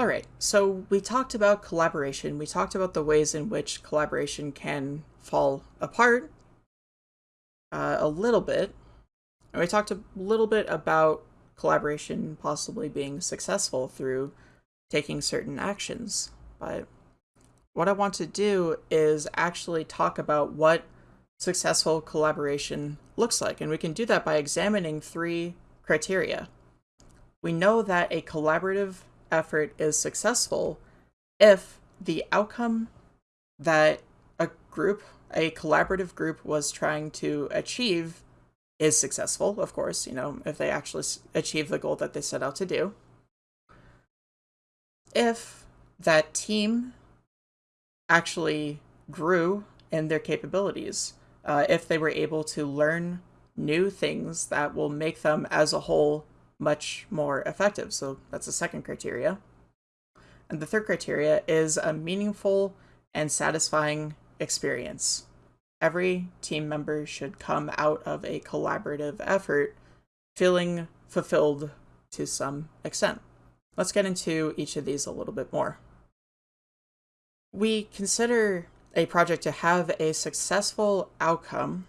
All right, so we talked about collaboration. We talked about the ways in which collaboration can fall apart uh, a little bit. And we talked a little bit about collaboration possibly being successful through taking certain actions. But what I want to do is actually talk about what successful collaboration looks like. And we can do that by examining three criteria. We know that a collaborative effort is successful if the outcome that a group, a collaborative group was trying to achieve is successful, of course, you know, if they actually achieve the goal that they set out to do. If that team actually grew in their capabilities, uh, if they were able to learn new things that will make them as a whole much more effective. So that's the second criteria. And the third criteria is a meaningful and satisfying experience. Every team member should come out of a collaborative effort feeling fulfilled to some extent. Let's get into each of these a little bit more. We consider a project to have a successful outcome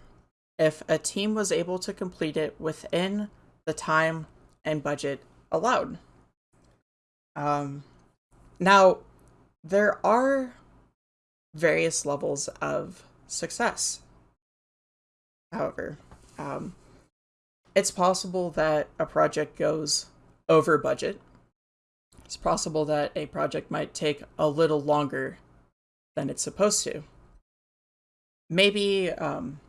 if a team was able to complete it within the time and budget allowed. Um, now, there are various levels of success. However, um, it's possible that a project goes over budget. It's possible that a project might take a little longer than it's supposed to. Maybe um,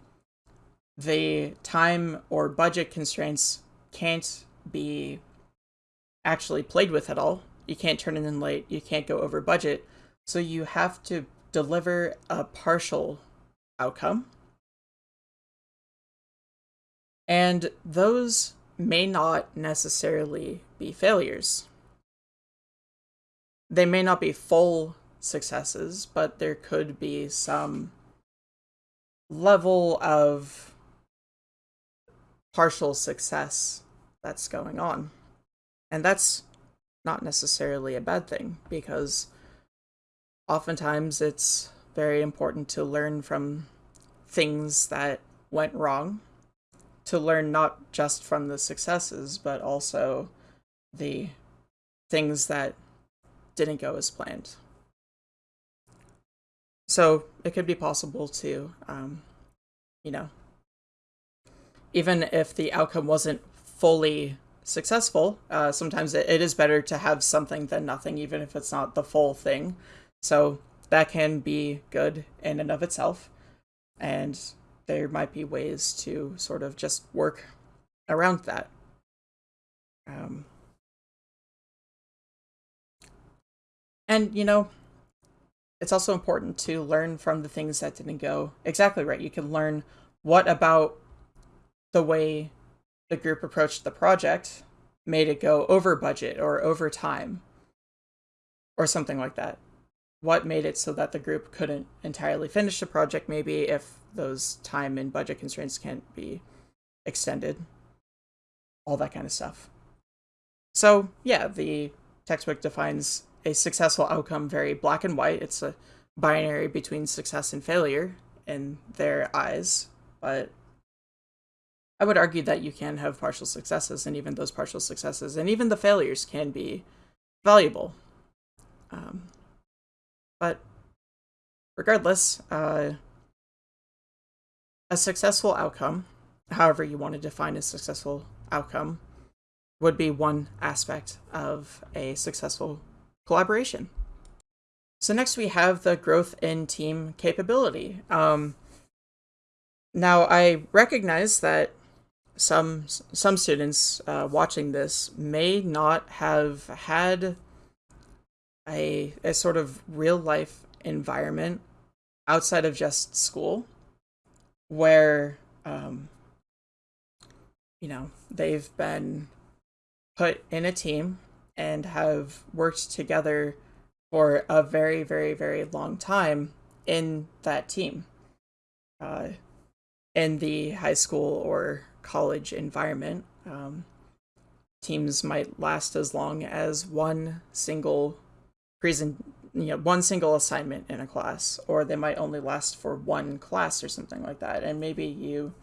the time or budget constraints can't be actually played with at all. You can't turn it in late, you can't go over budget, so you have to deliver a partial outcome. And those may not necessarily be failures. They may not be full successes, but there could be some level of partial success that's going on. And that's not necessarily a bad thing because oftentimes it's very important to learn from things that went wrong, to learn not just from the successes, but also the things that didn't go as planned. So it could be possible to, um, you know, even if the outcome wasn't fully successful, uh, sometimes it, it is better to have something than nothing, even if it's not the full thing. So that can be good in and of itself. And there might be ways to sort of just work around that. Um, and, you know, it's also important to learn from the things that didn't go exactly right. You can learn what about the way the group approached the project made it go over budget or over time or something like that. What made it so that the group couldn't entirely finish the project, maybe if those time and budget constraints can't be extended, all that kind of stuff. So, yeah, the textbook defines a successful outcome very black and white. It's a binary between success and failure in their eyes, but I would argue that you can have partial successes, and even those partial successes, and even the failures can be valuable. Um, but regardless, uh, a successful outcome, however you want to define a successful outcome, would be one aspect of a successful collaboration. So next we have the growth in team capability. Um, now I recognize that some some students uh, watching this may not have had a a sort of real life environment outside of just school where um, you know they've been put in a team and have worked together for a very, very, very long time in that team. Uh, in the high school or college environment, um, teams might last as long as one single present you know one single assignment in a class or they might only last for one class or something like that. And maybe you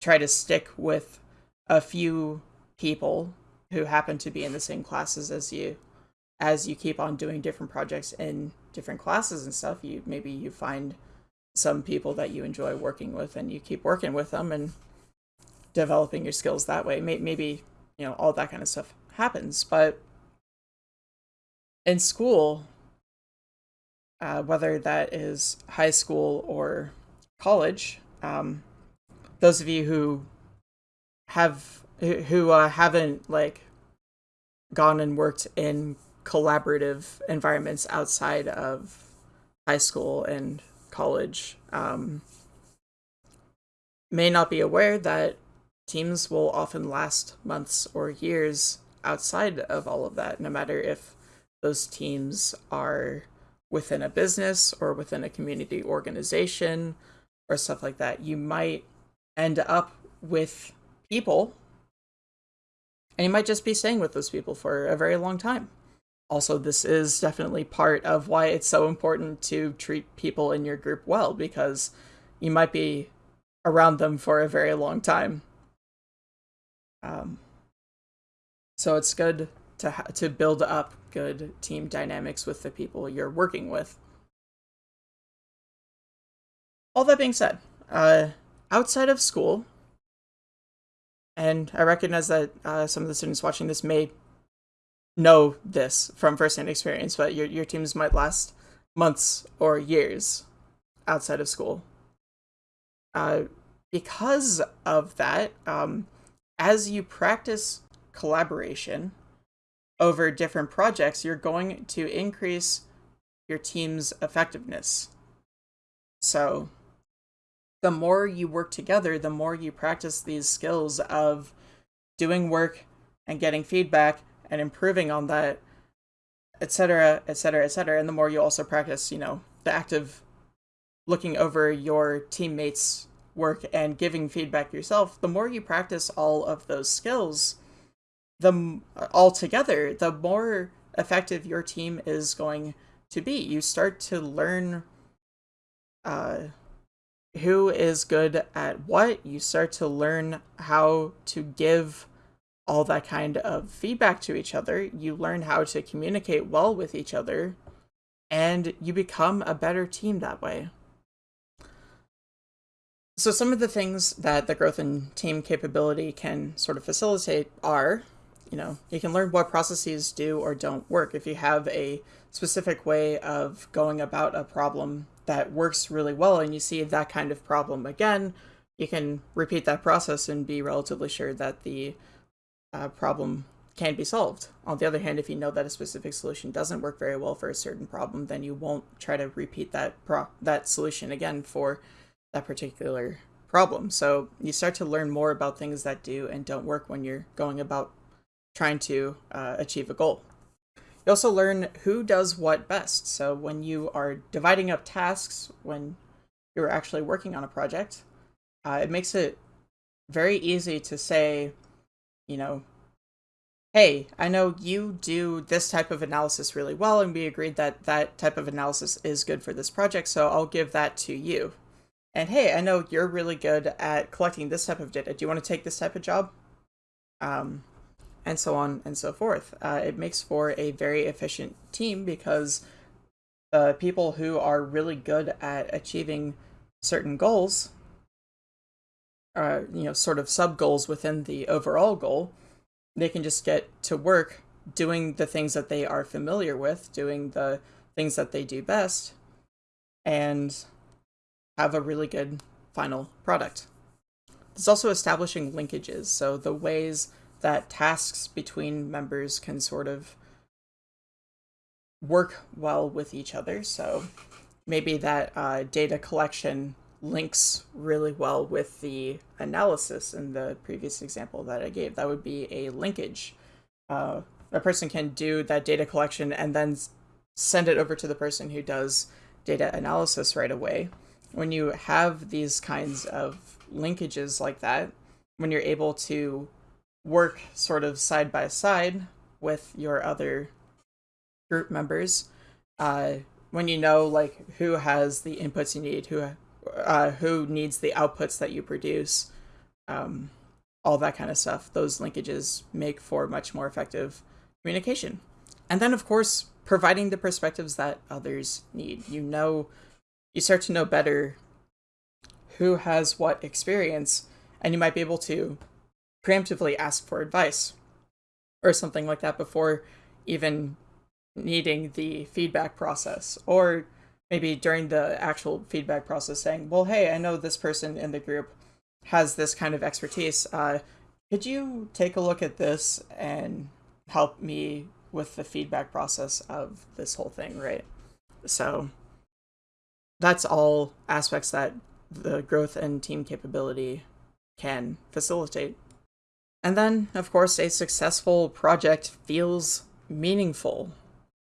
try to stick with a few people who happen to be in the same classes as you. As you keep on doing different projects in different classes and stuff you maybe you find some people that you enjoy working with and you keep working with them and developing your skills that way maybe you know all that kind of stuff happens but in school uh, whether that is high school or college. Um, those of you who have who uh, haven't like gone and worked in collaborative environments outside of high school and college um, may not be aware that teams will often last months or years outside of all of that, no matter if those teams are within a business or within a community organization or stuff like that, you might end up with people and you might just be staying with those people for a very long time. Also, this is definitely part of why it's so important to treat people in your group well because you might be around them for a very long time. Um, so it's good to to build up good team dynamics with the people you're working with. All that being said, uh, outside of school, and I recognize that uh, some of the students watching this may know this from firsthand experience, but your your teams might last months or years outside of school. Uh, because of that, um, as you practice collaboration over different projects, you're going to increase your team's effectiveness. So, the more you work together, the more you practice these skills of doing work and getting feedback and improving on that, etc., etc., etc. And the more you also practice, you know, the active looking over your teammates' work and giving feedback yourself, the more you practice all of those skills, the altogether, the more effective your team is going to be. You start to learn uh, who is good at what. You start to learn how to give all that kind of feedback to each other. You learn how to communicate well with each other, and you become a better team that way. So, some of the things that the growth in team capability can sort of facilitate are you know, you can learn what processes do or don't work. If you have a specific way of going about a problem that works really well and you see that kind of problem again, you can repeat that process and be relatively sure that the uh, problem can be solved. On the other hand, if you know that a specific solution doesn't work very well for a certain problem, then you won't try to repeat that pro- that solution again for that particular problem. So you start to learn more about things that do and don't work when you're going about trying to uh, achieve a goal. You also learn who does what best. So when you are dividing up tasks, when you're actually working on a project, uh, it makes it very easy to say, you know, hey, I know you do this type of analysis really well, and we agreed that that type of analysis is good for this project, so I'll give that to you. And hey, I know you're really good at collecting this type of data. Do you want to take this type of job? Um, and so on and so forth. Uh, it makes for a very efficient team because the people who are really good at achieving certain goals, uh, you know, sort of sub goals within the overall goal, they can just get to work doing the things that they are familiar with, doing the things that they do best, and have a really good final product. There's also establishing linkages, so the ways that tasks between members can sort of work well with each other. So maybe that uh, data collection links really well with the analysis in the previous example that I gave. That would be a linkage. Uh, a person can do that data collection and then send it over to the person who does data analysis right away. When you have these kinds of linkages like that, when you're able to work sort of side by side with your other group members, uh, when you know like who has the inputs you need, who uh, who needs the outputs that you produce, um, all that kind of stuff. Those linkages make for much more effective communication. And then, of course, providing the perspectives that others need. You know, you start to know better who has what experience, and you might be able to preemptively ask for advice or something like that before even needing the feedback process or maybe during the actual feedback process saying well hey i know this person in the group has this kind of expertise. Uh, could you take a look at this and help me with the feedback process of this whole thing? Right? So that's all aspects that the growth and team capability can facilitate. And then of course a successful project feels meaningful.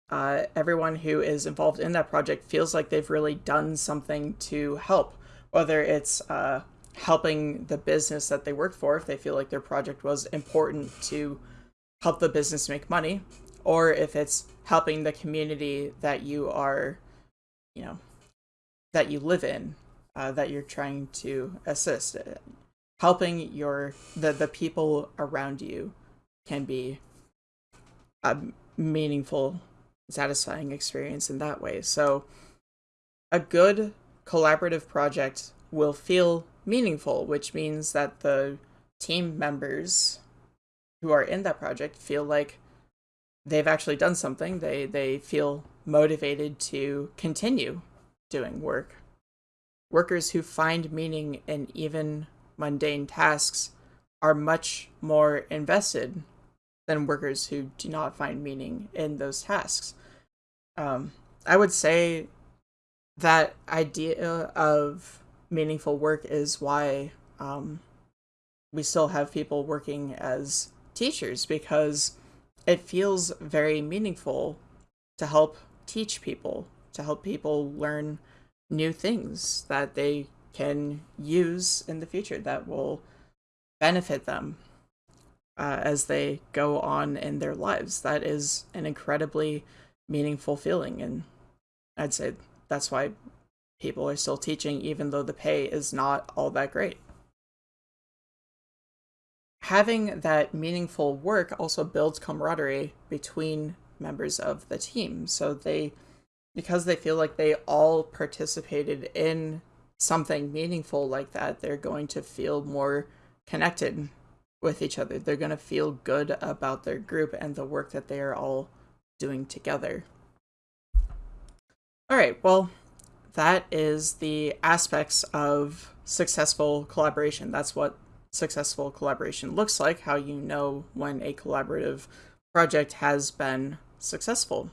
Uh, everyone who is involved in that project feels like they've really done something to help, whether it's uh, helping the business that they work for, if they feel like their project was important to help the business make money, or if it's helping the community that you are, you know, that you live in, uh, that you're trying to assist. Helping your the the people around you can be a meaningful satisfying experience in that way. So a good collaborative project will feel meaningful, which means that the team members who are in that project feel like they've actually done something. They they feel motivated to continue doing work. Workers who find meaning in even mundane tasks are much more invested than workers who do not find meaning in those tasks. Um, I would say that idea of meaningful work is why um, we still have people working as teachers because it feels very meaningful to help teach people, to help people learn new things that they can use in the future that will benefit them uh, as they go on in their lives. That is an incredibly meaningful feeling. And I'd say that's why people are still teaching, even though the pay is not all that great. Having that meaningful work also builds camaraderie between members of the team. So they, because they feel like they all participated in something meaningful like that, they're going to feel more connected with each other. They're going to feel good about their group and the work that they are all doing together. All right, well, that is the aspects of successful collaboration. That's what successful collaboration looks like, how you know when a collaborative project has been successful.